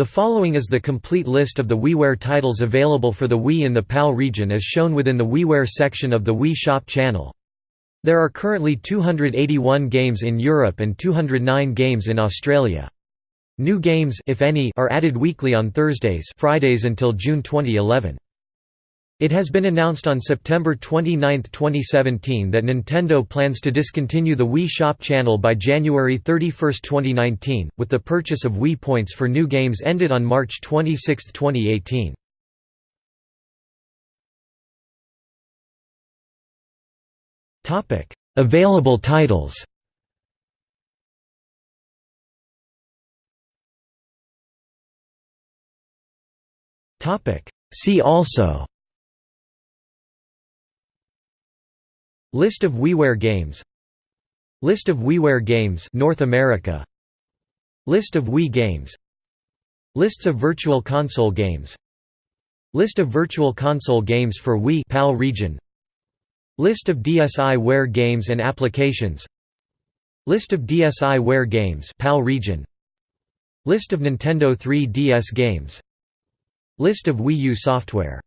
The following is the complete list of the WiiWare titles available for the Wii in the PAL region as shown within the WiiWare section of the Wii Shop channel. There are currently 281 games in Europe and 209 games in Australia. New games if any, are added weekly on Thursdays Fridays until June 2011. It has been announced on September 29, 2017 that Nintendo plans to discontinue the Wii Shop channel by January 31, 2019, with the purchase of Wii points for new games ended on March 26, 2018. Available titles. See also List of WiiWare games. List of WiiWare games. North America. List of Wii games. Lists of Virtual Console games. List of Virtual Console games for Wii PAL region. List of DSiWare games and applications. List of DSiWare games PAL region. List of Nintendo 3DS games. List of Wii U software